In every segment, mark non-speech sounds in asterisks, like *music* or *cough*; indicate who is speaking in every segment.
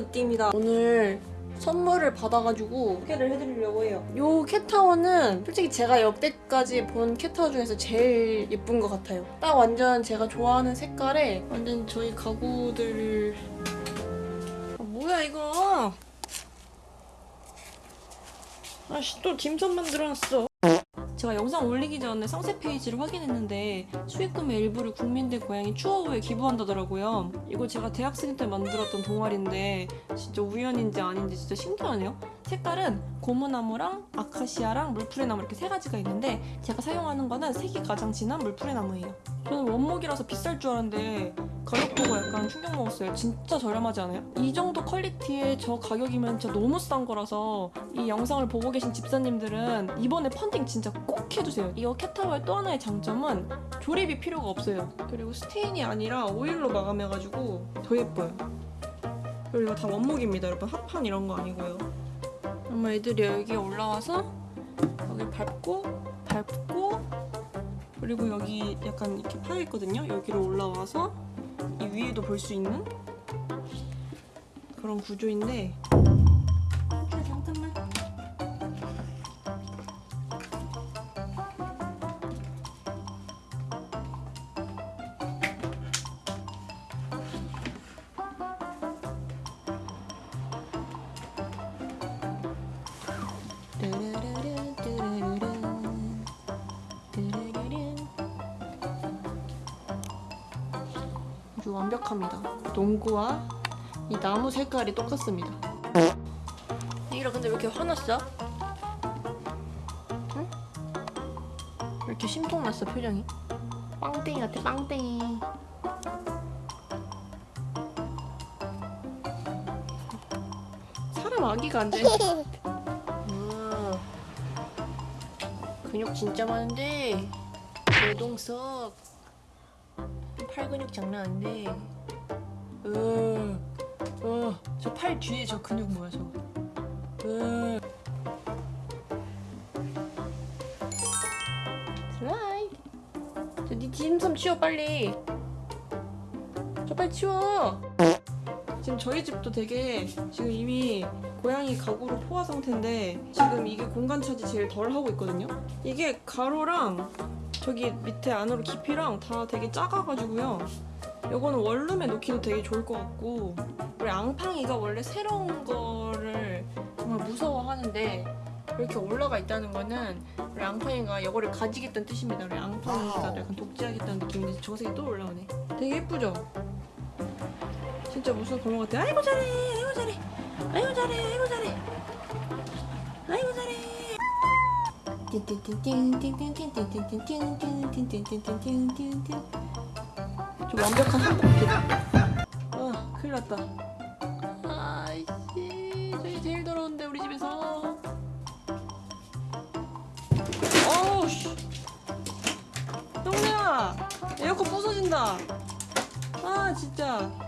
Speaker 1: 느낌이다. 오늘 선물을 받아가지고 소개를 해드리려고 해요. 요 캣타워는 솔직히 제가 역대까지 본 캣타워 중에서 제일 예쁜 것 같아요. 딱 완전 제가 좋아하는 색깔에 완전 저희 가구들 아, 뭐야 이거 아씨 또 dim선 만 들어놨어 제가 영상 올리기 전에 상세 페이지를 확인했는데 수익금의 일부를 국민들 고향이 추억후에 기부한다더라고요. 이거 제가 대학생 때 만들었던 동아리인데 진짜 우연인지 아닌지 진짜 신기하네요. 색깔은 고무나무랑 아카시아랑 물푸레나무 이렇게 세 가지가 있는데 제가 사용하는 거는 색이 가장 진한 물푸레나무예요. 저는 원목이라서 비쌀 줄 알았는데 가격 보고 약간 충격 먹었어요. 진짜 저렴하지 않아요? 이 정도 퀄리티에 저 가격이면 진짜 너무 싼 거라서 이 영상을 보고 계신 집사님들은 이번에 펀딩 진짜 꼭 해주세요. 이 캣타워의 또 하나의 장점은 조립이 필요가 없어요. 그리고 stain이 아니라 오일로 마감해가지고 더 예뻐요. 그리고 이거 다 원목입니다, 여러분. 합판 이런 거 아니고요. 엄마 애들이 여기 올라와서 여기 밟고 밟고 그리고 여기 약간 이렇게 파여 있거든요. 여기로 올라와서 이 위에도 볼 수 있는 그런 구조인데 아주 완벽합니다. 농구와 이 나무 색깔이 똑같습니다. 이라 근데 왜 이렇게 화났어? 응? 왜 이렇게 심통났어 표정이? 빵땡이 같아 빵땡이. 사람 아기가 안 돼. 근육 진짜 많은데 내동석. 팔 근육 장난 아닌데. 어저 팔 뒤에 저 근육 뭐야 저 으. 슬라이드 저니 딤섬 치워 빨리. 저 빨리 치워 지금 저희 집도 되게 지금 이미 고양이 가구로 포화 상태인데 지금 이게 공간 차지 제일 덜 하고 있거든요. 이게 가로랑 저기 밑에 안으로 깊이랑 다 되게 작아가지고요. 이거는 원룸에 놓기도 되게 좋을 것 같고 우리 앙팡이가 원래 새로운 거를 정말 무서워하는데 이렇게 올라가 있다는 거는 우리 앙팡이가 이거를 가지겠다는 뜻입니다. 우리 앙팡이가 약간 독재하겠다는 느낌인데 저 색이 또 올라오네. 되게 예쁘죠? 진짜 무슨 고모 같아. 아이고 잘해. 아이고 잘해. 아이고 잘해. 아이고 잘해. 아이고 잘해. 좀 완벽한 한국이다. 아 큰일 났다. 아이씨 저희 제일 더러운데 우리 집에서. 어우씨. 형네야 에어컨 부서진다. 아 진짜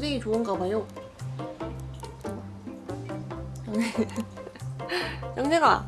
Speaker 1: 동생이 좋은가 봐요. *laughs* 영내가